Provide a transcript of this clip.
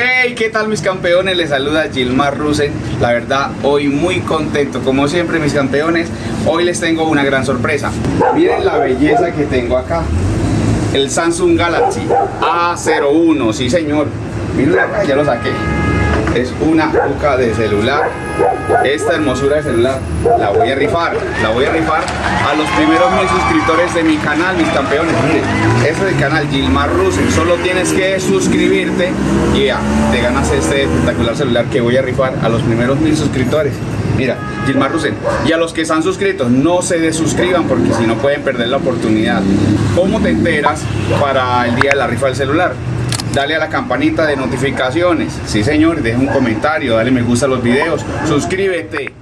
Hey, ¿qué tal mis campeones? Les saluda Gilmar Rusen. La verdad, hoy muy contento. Como siempre, mis campeones, hoy les tengo una gran sorpresa. Miren la belleza que tengo acá. El Samsung Galaxy A01, sí señor. Miren acá, ya lo saqué. Es una cuca de celular. Esta hermosura de celular la voy a rifar. La voy a rifar a los primeros mil suscriptores de mi canal, mis campeones. Miren, este es el canal Gilmar Rusen. Solo tienes que suscribirte y ya, te ganas este espectacular celular que voy a rifar a los primeros mil suscriptores. Mira, Gilmar Rusen. Y a los que están suscritos, no se desuscriban porque si no pueden perder la oportunidad. ¿Cómo te enteras para el día de la rifa del celular? Dale a la campanita de notificaciones. Sí, señor, deja un comentario, dale me gusta a los videos, suscríbete